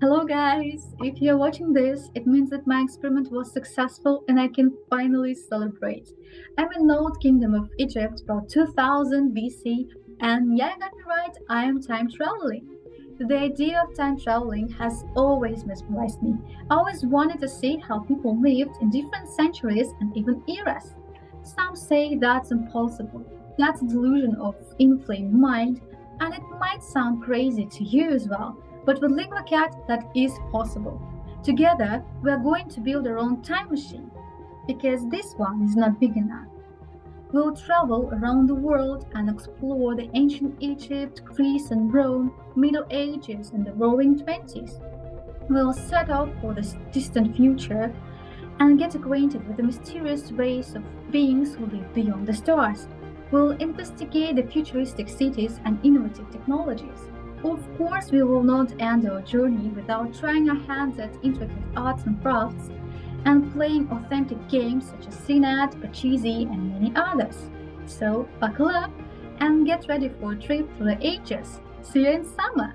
Hello guys! If you're watching this, it means that my experiment was successful and I can finally celebrate. I'm in the Old Kingdom of Egypt about 2000 BC and yeah, you got me right, I am time traveling. The idea of time traveling has always mesmerized me. I always wanted to see how people lived in different centuries and even eras. Some say that's impossible. That's a delusion of inflamed mind, and it might sound crazy to you as well. But with LinguaCat, that is possible. Together, we are going to build our own time machine, because this one is not big enough. We'll travel around the world and explore the ancient Egypt, Greece and Rome, Middle Ages and the Roaring Twenties. We'll set off for the distant future and get acquainted with the mysterious race of beings who live beyond the stars. We'll investigate the futuristic cities and innovative technologies. Of course, we will not end our journey without trying our hands at intricate arts and crafts and playing authentic games such as Senet, Pachisi, and many others. So buckle up and get ready for a trip through the ages. See you in summer!